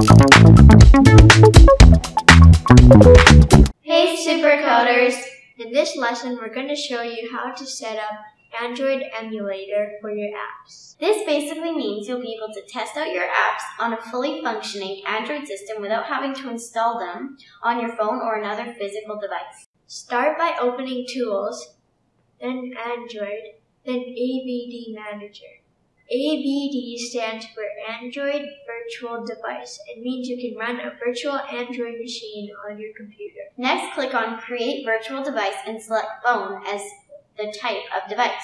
Hey supercoders! In this lesson we're going to show you how to set up Android emulator for your apps. This basically means you'll be able to test out your apps on a fully functioning Android system without having to install them on your phone or another physical device. Start by opening Tools, then Android, then AVD Manager. AVD stands for Android Virtual Device. It means you can run a virtual Android machine on your computer. Next, click on Create Virtual Device and select Phone as the type of device.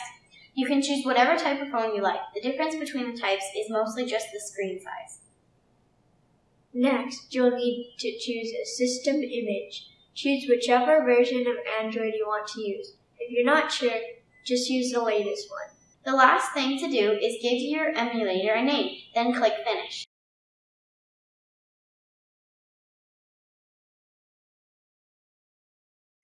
You can choose whatever type of phone you like. The difference between the types is mostly just the screen size. Next, you'll need to choose a system image. Choose whichever version of Android you want to use. If you're not sure, just use the latest one. The last thing to do is give your emulator a name, then click Finish.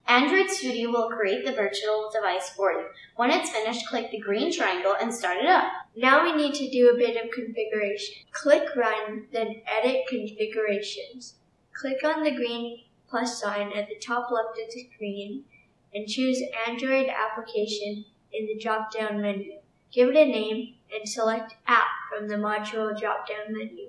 Android Studio will create the virtual device for you. When it's finished, click the green triangle and start it up. Now we need to do a bit of configuration. Click Run, then Edit Configurations. Click on the green plus sign at the top left of the screen and choose Android Application in the drop-down menu. Give it a name and select App from the module drop-down menu.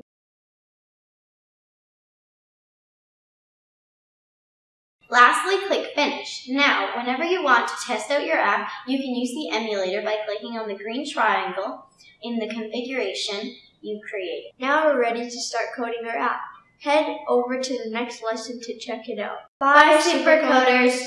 Lastly, click Finish. Now, whenever you want to test out your app, you can use the emulator by clicking on the green triangle in the configuration you created. Now we're ready to start coding our app. Head over to the next lesson to check it out. Bye, Supercoders!